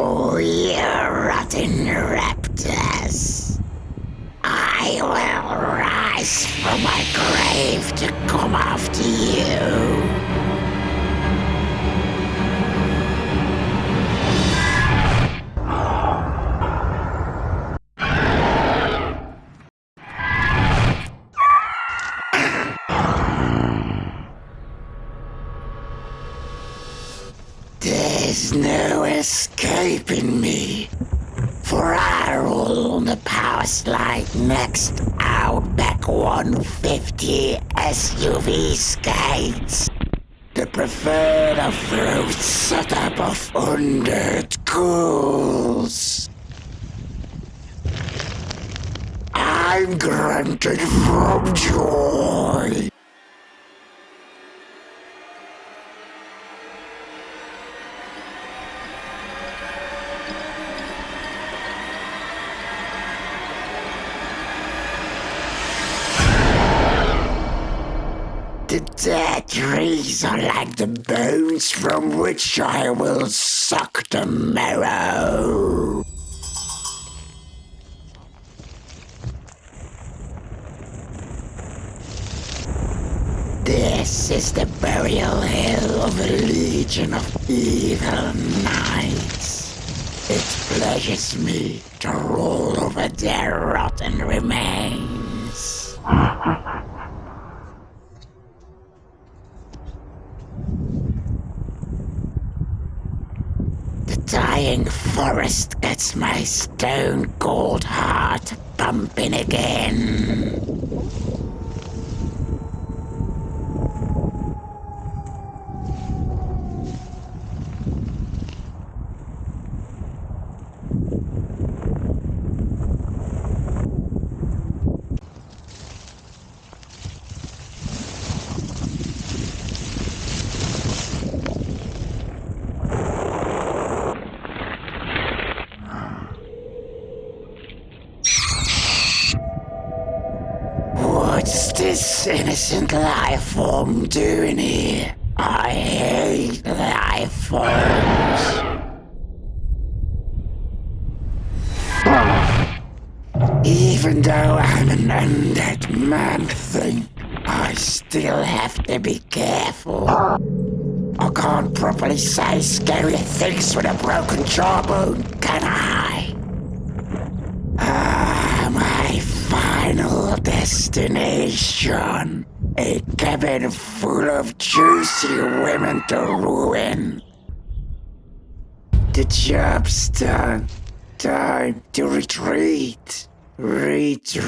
Oh, you rotten raptors. I will rise from my grave to come after you. There's no escaping me. For I on the Powerslide next Outback 150 SUV skates. The preferred off-road setup of Undead Ghouls. I'm grunted from joy. Dead trees are like the bones from which I will suck the marrow. This is the burial hill of a legion of evil knights. It pleasures me to roll over their rotten remains. The dying forest gets my stone cold heart pumping again. This innocent life form doing here? I hate life forms. Even though I'm an undead man thing, I still have to be careful. I can't properly say scary things with a broken jawbone, can I? Destination. A cabin full of juicy women to ruin. The job's done. Time to retreat. Retreat.